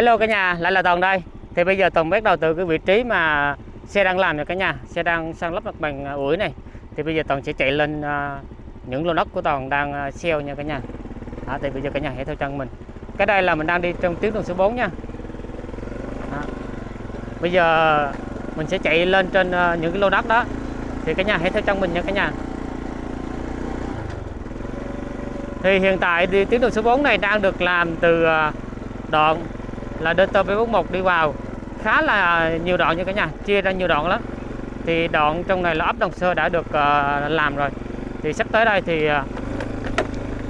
Hello cả nhà, lại là Toàn đây. Thì bây giờ Toàn bắt đầu từ cái vị trí mà xe đang làm rồi cả nhà, xe đang sang lắp mặt bằng à, ủi này. Thì bây giờ Toàn sẽ chạy lên à, những lô đất của Toàn đang à, sale nha cả nhà. Đó, thì bây giờ cả nhà hãy theo chân mình. Cái đây là mình đang đi trong tuyến đường số 4 nha. Đó. Bây giờ mình sẽ chạy lên trên à, những cái lô đất đó. Thì cả nhà hãy theo chân mình nha cả nhà. Thì hiện tại thì tuyến đường số 4 này đang được làm từ đoạn là DT741 đi vào. Khá là nhiều đoạn như cả nhà chia ra nhiều đoạn lắm. Thì đoạn trong này là ấp Đồng Sơ đã được uh, làm rồi. Thì sắp tới đây thì uh,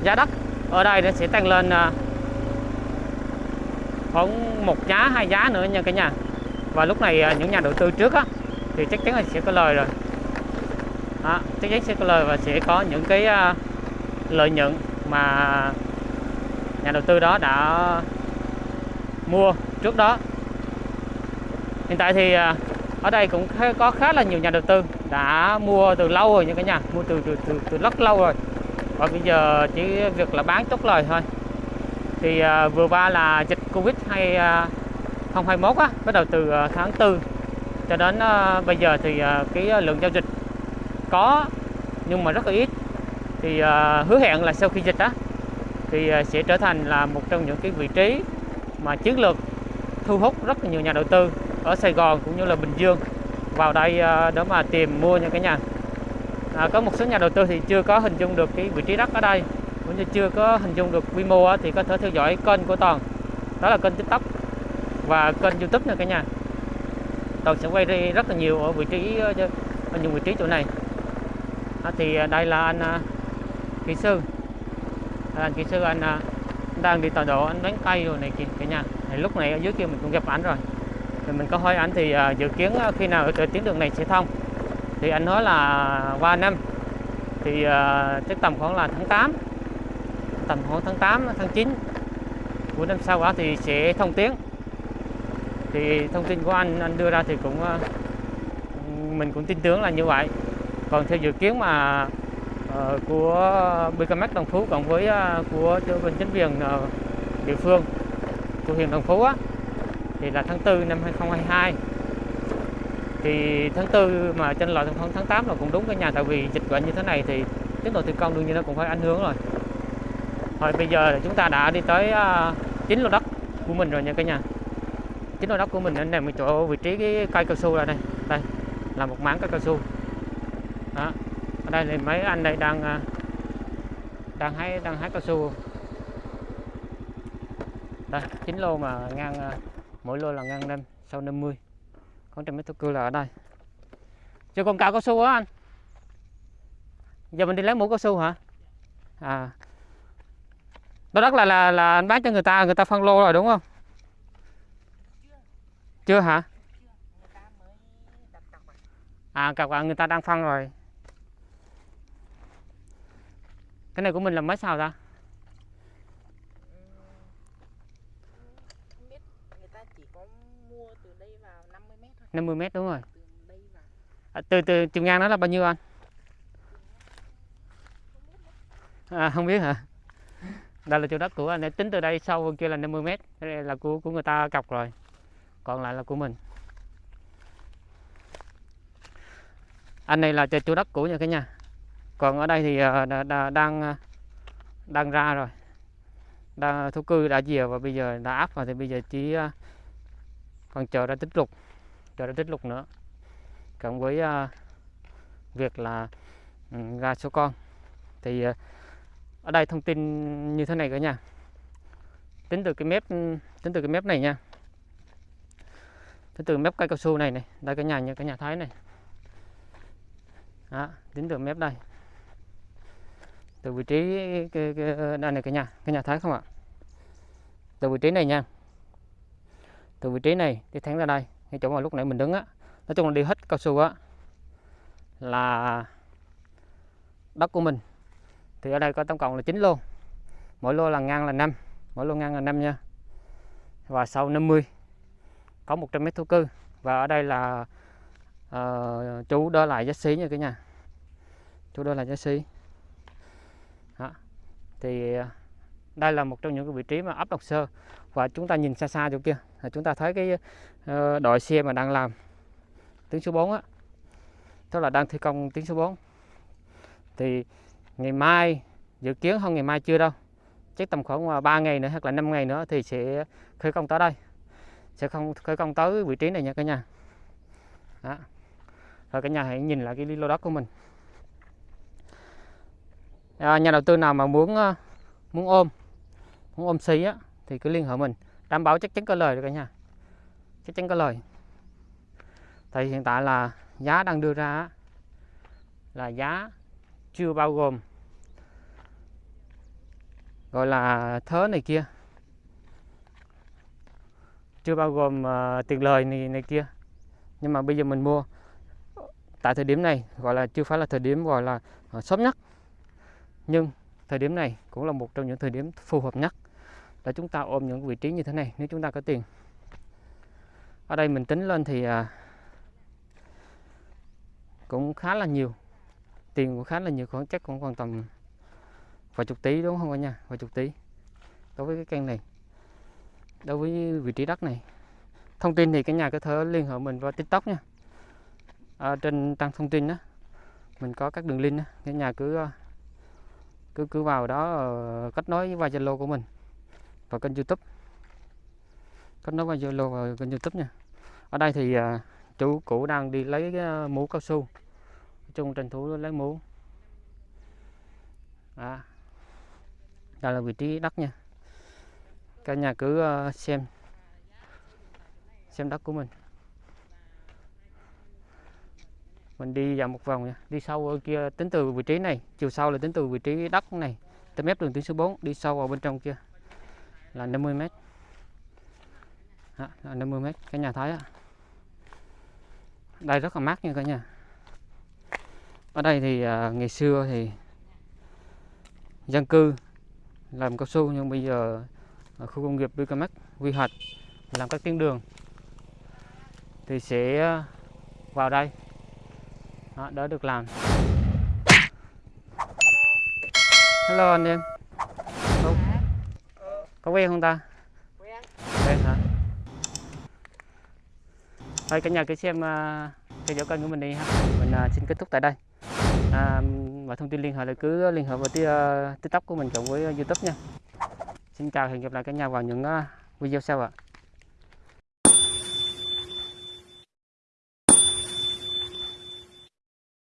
giá đất ở đây nó sẽ tăng lên uh, khoảng một giá hai giá nữa nha cả nhà. Và lúc này uh, những nhà đầu tư trước á thì chắc chắn là sẽ có lời rồi. Đó, chắc chắn sẽ có lời và sẽ có những cái uh, lợi nhuận mà nhà đầu tư đó đã mua trước đó. Hiện tại thì à, ở đây cũng có khá là nhiều nhà đầu tư đã mua từ lâu rồi nha cả nhà mua từ từ từ, từ rất lâu rồi. Và bây giờ chỉ việc là bán chốt lời thôi. Thì à, vừa qua là dịch covid hay à, 2021 á bắt đầu từ à, tháng 4 cho đến bây giờ thì cái lượng giao dịch có nhưng mà rất là ít. Thì hứa hẹn là sau khi dịch á thì sẽ trở thành là một trong những cái vị trí mà chiến lược thu hút rất là nhiều nhà đầu tư ở Sài Gòn cũng như là Bình Dương vào đây ờ, để mà tìm mua nha cái nhà. À, có một số nhà đầu tư thì chưa có hình dung được cái vị trí đất ở đây cũng như chưa có hình dung được quy mô thì có thể theo dõi kênh của Toàn. Đó là kênh TikTok và kênh YouTube nha cả nhà. Toàn sẽ quay đi rất là nhiều ở vị trí ờ, ở những vị trí chỗ này. À, thì ờ, đây là anh kỹ sư. Anh kỹ sư anh đang đi tọa độ anh bán cây rồi này kìa cả nhà. Thì lúc này ở dưới kia mình cũng gặp ảnh rồi. Thì mình có hỏi ảnh thì uh, dự kiến à, khi nào ở tuyến đường này sẽ thông. Thì anh nói là qua năm. Thì uh, chắc tầm khoảng là tháng 8 tầm khoảng tháng 8 tháng 9 của năm sau đó thì sẽ thông tuyến. Thì thông tin của anh anh đưa ra thì cũng uh, mình cũng tin tưởng là như vậy. Còn theo dự kiến mà uh, của BKMX Đồng Phú cộng với uh, của bên chính quyền uh, địa phương của huyện Đồng Phú á, thì là tháng 4 năm 2022 thì tháng 4 mà trên loại tháng tháng 8 là cũng đúng cái nhà tại vì dịch bệnh như thế này thì tiến độ thi công đương nhiên nó cũng phải ảnh hưởng rồi. Rồi bây giờ chúng ta đã đi tới à, chính chín lô đất của mình rồi nha cả nhà. Chín lô đất của mình ở nằm ở chỗ vị trí cái cây cao su là đây. Đây là một mảng cây cao su. Đó ở đây thì mấy anh đây đang à, đang hái đang hái cao su. Đây, chín lô mà ngang à, mỗi lô là ngang năm, sau 50 con trăm mét thổ cư là ở đây. Chưa con cao cao su á anh? Giờ mình đi lấy mũ cao su hả? À. Đó đất là là là anh bán cho người ta người ta phân lô rồi đúng không? Chưa hả? À cặp người ta đang phân rồi. Cái này của mình là mấy sao ta? Đây vào 50 mét thôi. 50 mét đúng rồi. À, từ từ chiều ngang đó là bao nhiêu anh? À, không biết hả? Đây là chỗ đất của anh tính từ đây sau bên kia là 50 mét. Đây là của của người ta cọc rồi. Còn lại là của mình. Anh này là chỗ đất của nhà cái nhà còn ở đây thì ờ, đã, đã, đang ờ, đang ra rồi. Đang thú cư đã dìa và bây giờ đã áp vào thì bây giờ chỉ ờ, còn chờ ra tích lục chờ ra tích lục nữa. Cộng với uh, việc là ừ, ra số con. Thì uh, ở đây thông tin như thế này cả nhà tính từ cái mép ừ, tính từ cái mép này nha. Tính từ mép cây cao su này này đây cả nhà như cả nhà thấy này. Đó, tính từ mép đây từ vị trí cái, cái, đây này cả nhà cả nhà thấy không ạ? Từ vị trí này nha. Từ vị trí này đi thẳng ra đây cái chỗ mà lúc nãy mình đứng á. Nói chung là đi hết cao su á là đất của mình. Thì ở đây có tổng cộng là 9 lô. Mỗi lô là ngang là 5 mỗi lô ngang là 5 nha. Và sau 50 có 100 mét thổ cư. Và ở đây là uh, chú đó lại giá xí nha cả nhà. Chú đó là giá xí thì à, đây là một trong những cái vị trí mà ấp Độc Sơ. Và chúng ta nhìn xa xa chỗ kia, là chúng ta thấy cái ờ, đội xe mà đang làm tuyến số 4 á. Tức là đang thi công tuyến số 4 thì ngày mai, dự kiến không ngày mai chưa đâu, chắc tầm khoảng à, 3 ngày nữa hoặc là 5 ngày nữa thì sẽ khởi công tới đây. Sẽ không, khởi công tới vị trí này nha cả nhà. Đó. rồi cả nhà hãy nhìn lại cái lô đất của mình à, nhà đầu tư nào mà muốn ờ, muốn ôm muốn ôm xí á thì cứ liên hệ mình. Đảm bảo chắc chắn có lời rồi cả nhà. Chắc chắn có lời. Thì hiện tại là giá đang đưa ra là giá chưa bao gồm gọi là thớ này kia. Chưa bao gồm uh, tiền lời này này kia. Nhưng mà bây giờ mình mua tại thời điểm này gọi là chưa phải là thời điểm gọi là uh, sớm nhất nhưng thời điểm này cũng là một trong những thời điểm phù hợp nhất để chúng ta ôm những vị trí như thế này nếu chúng ta có tiền. Ở đây mình tính lên thì à, cũng khá là nhiều. Tiền cũng khá là nhiều khoảng chắc cũng còn tầm vài chục tỷ đúng không cả nhà vài chục tỷ đối với cái căn này. Đối với vị trí đất này. Thông tin thì cả nhà có thể liên hệ mình qua tiktok nha. Ở trên trang thông tin đó mình có các đường link đó. cả nhà cứ à, cứ cứ vào đó ờ, kết nối với Zalo của mình và kênh YouTube. Kết nối qua Zalo và kênh YouTube nha. Ở đây thì ờ, chủ cũ đang đi lấy cái ờ, mũ cao su. Chung tranh thủ lấy mũ. À đây là vị trí đất nha. Cả nhà cứ xem xem đất của mình. Mình đi dạo một vòng nha. Đi sâu ở kia tính từ vị trí này chiều sâu là tính từ vị trí đất này tới mép đường tuyến số 4 đi sâu vào bên trong kia. Là 50 mét. Đó, là 50 mét cái nhà thấy á. Đây rất là mát nha cả nhà. Ở đây thì à, ngày xưa thì dân cư làm cao su nhưng bây giờ ở khu công nghiệp Bicamac quy hoạch làm các tuyến đường thì sẽ à, vào đây. Đó, đó được làm. Hello anh em có, có quen không ta? Quen. Quen hả? Thôi cả nhà cứ xem à, uh, theo cân kênh của mình đi ha. Mình uh, xin kết thúc tại đây. À, và thông tin liên hệ là cứ liên hệ với uh, tiktok của mình cộng với youtube nha. Xin chào hẹn gặp lại cả nhà vào những uh, video sau ạ.